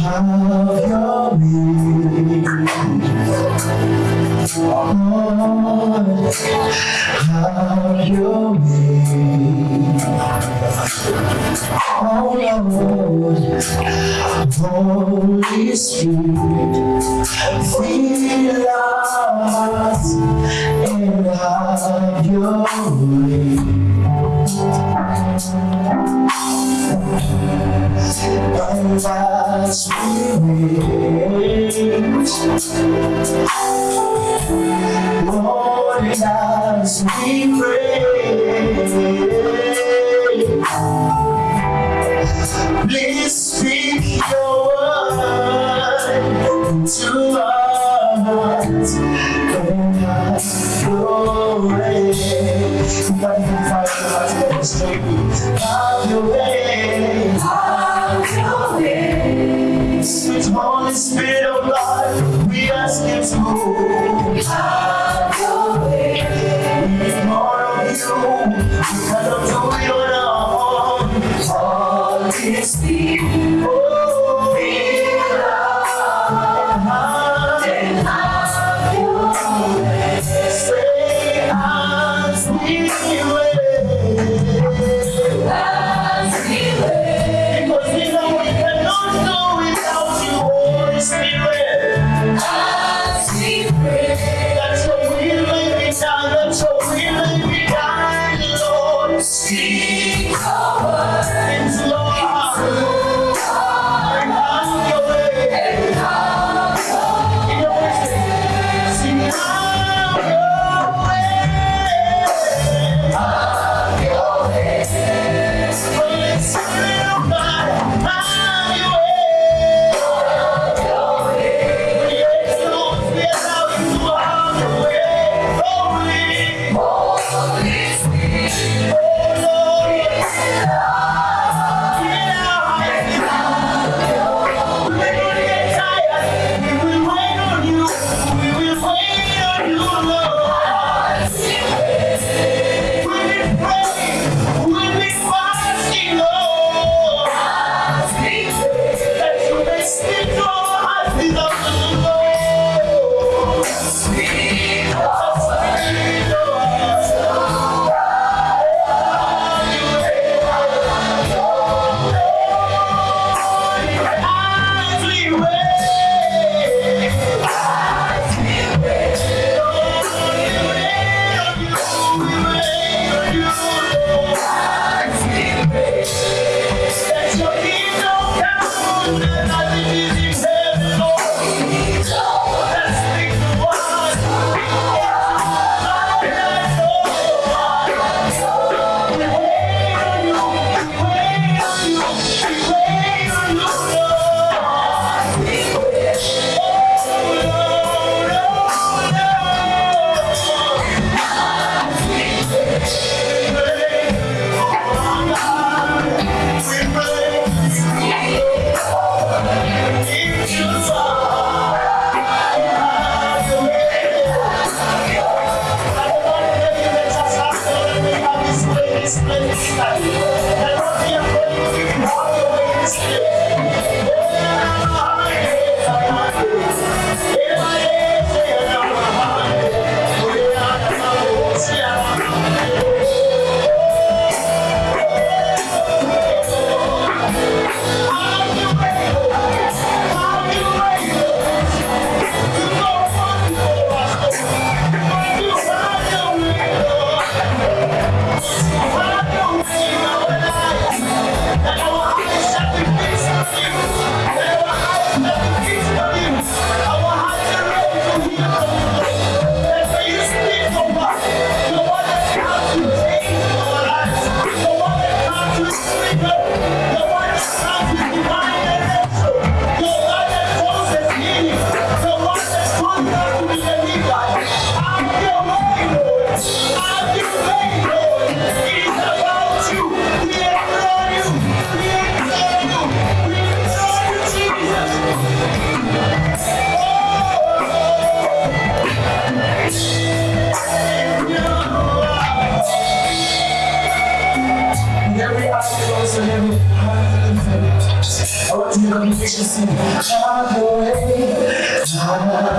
have your way. Lord, have your way. Oh Lord, Holy Spirit, fill us and have your way. Lord, as we pray, please speak your word to us and have glory. Have your way. Holy Spirit of God, we ask you to move. Have your way. We need more of you. We cannot do it on our It's Lord.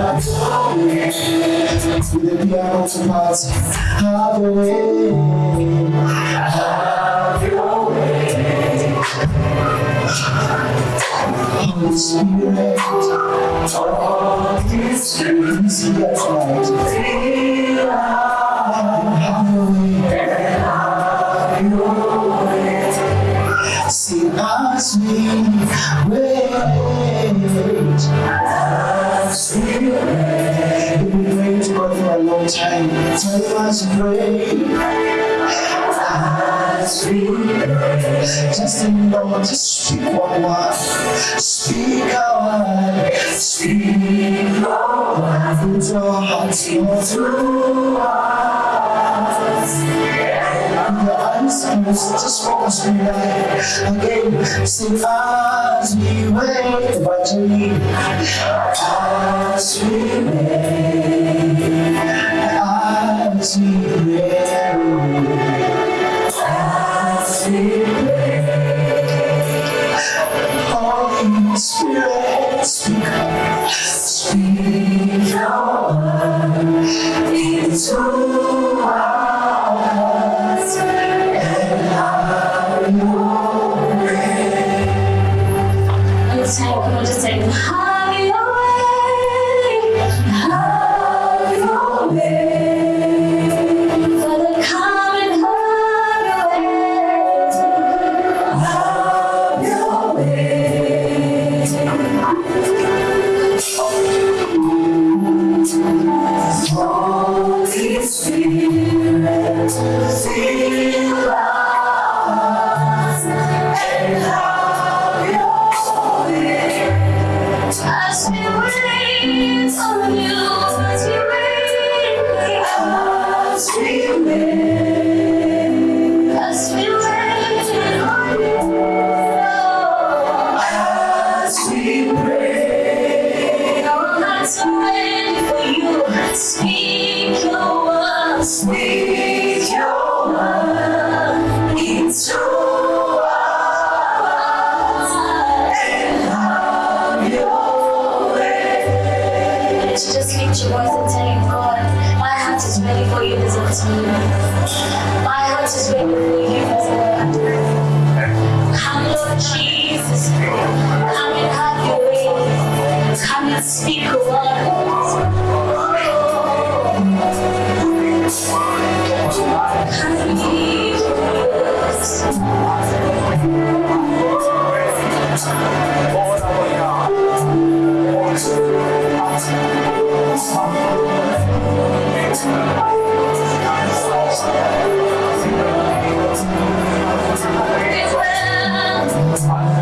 Have your way. With the piano to party, have your way, have your way. Holy Spirit, Holy Spirit, see that tonight. Have your way. See as we time. Tell us to pray. As we wait. Just remember to speak one word. Speak a word. Speak a word. Our hearts, Lord. Through us. Your eyes closed, just focus on your. Again, sing as we wait, evangeline. As we wait, speak, speak your word into for you. Come, Lord Jesus. Come and have your way. Come and speak a word. Come us. We will.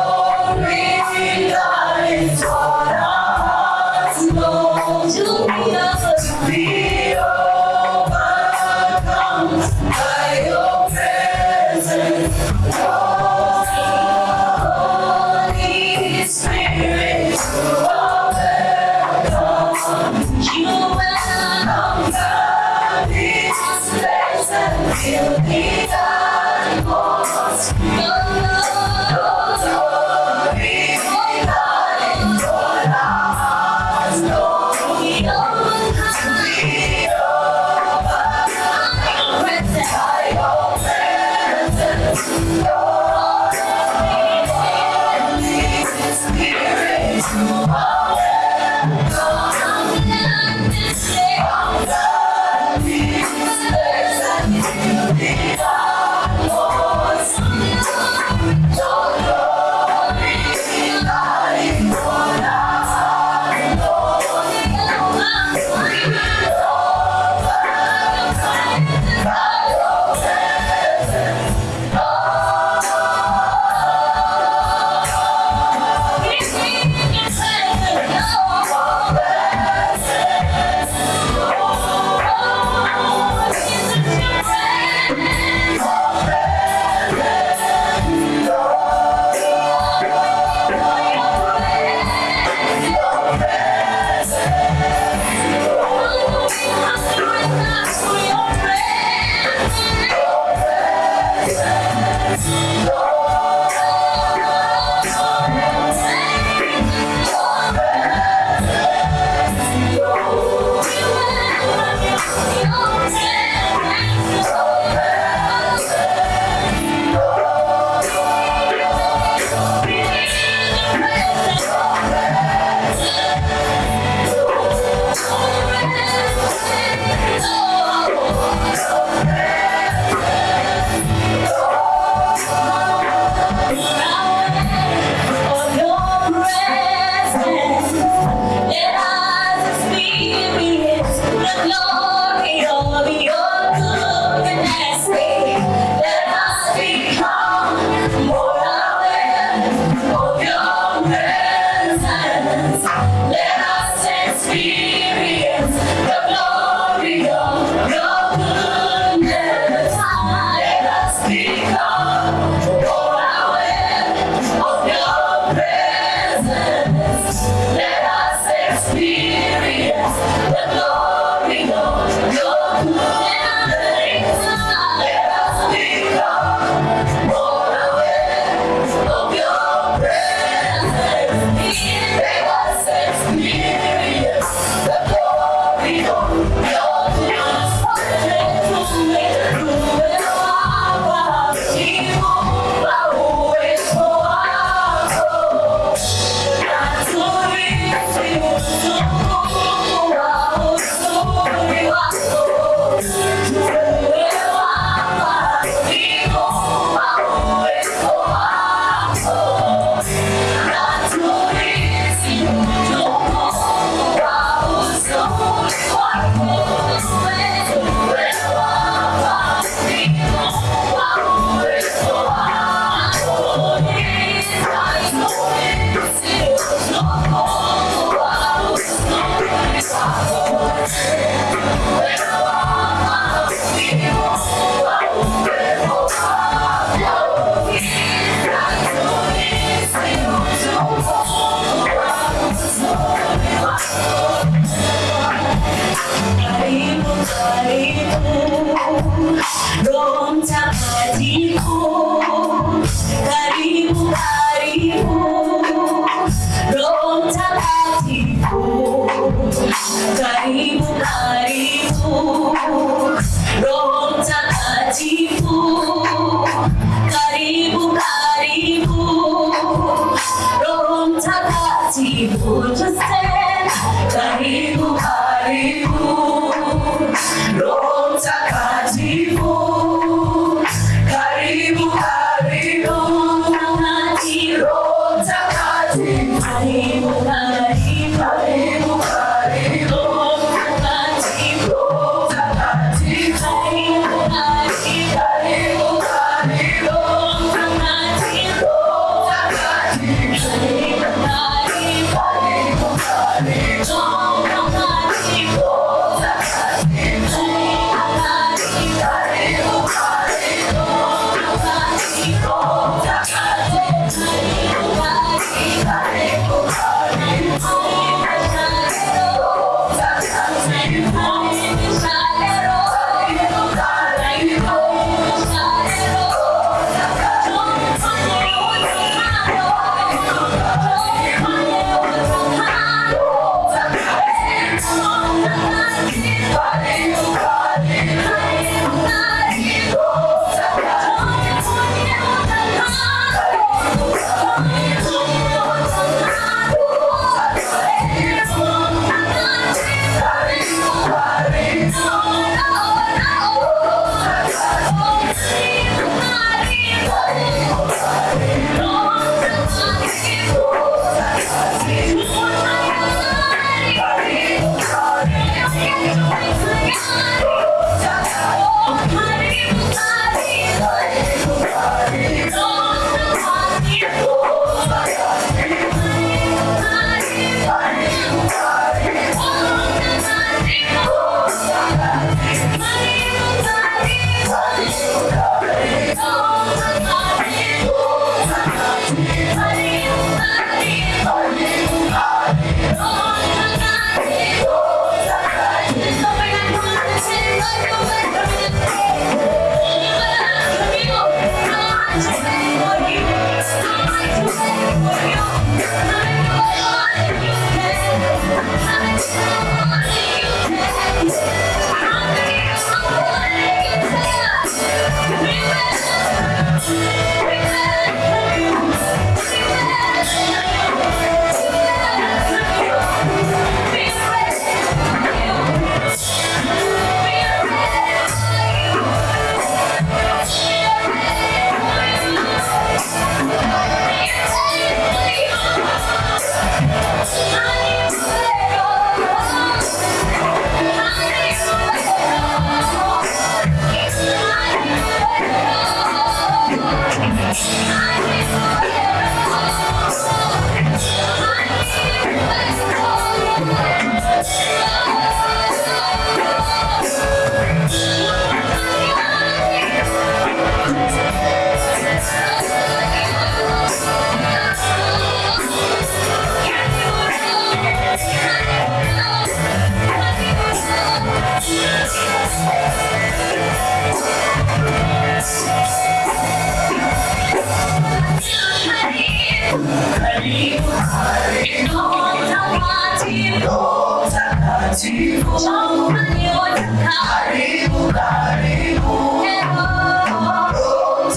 This afternoon we are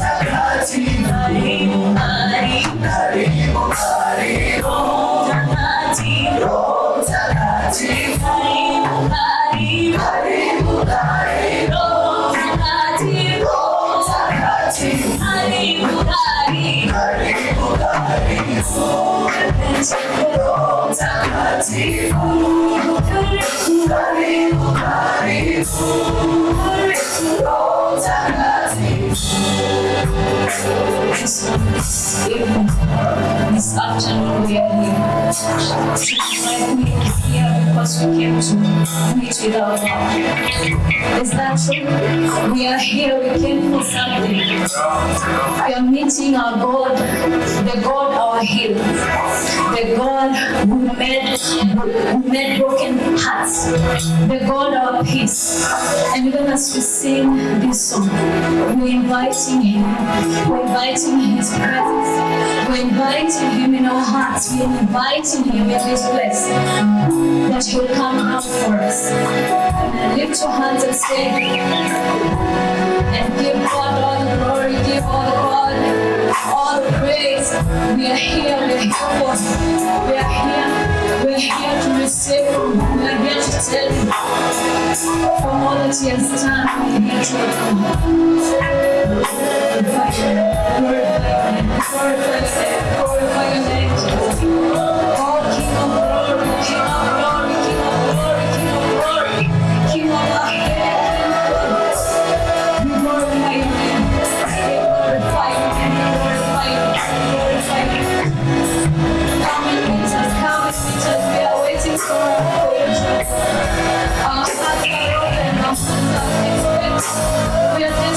here. Tonight we are here because God. Is that true? We are here, we came for something. We are meeting our God, the God our healer, the God who made, who made broken hearts, the God our peace. And even as we sing this song, we're inviting Him, we're inviting His presence, we're inviting Him in our hearts, we're inviting Him in this place. That He will come out for us. And lift your hands and say, and give God all the glory, give all the God, all the praise. We are here, we are here we are here, are here to receive. We are here to tell Him for all that He has done. We are here to Glorify glorify glorify glorify King of glory, King of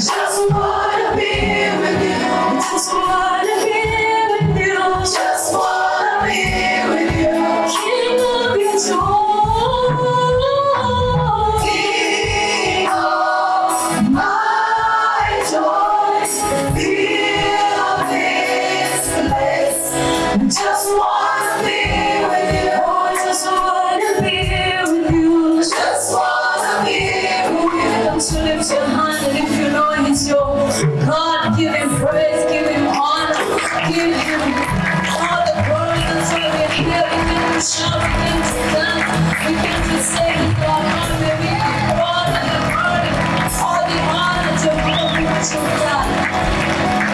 Just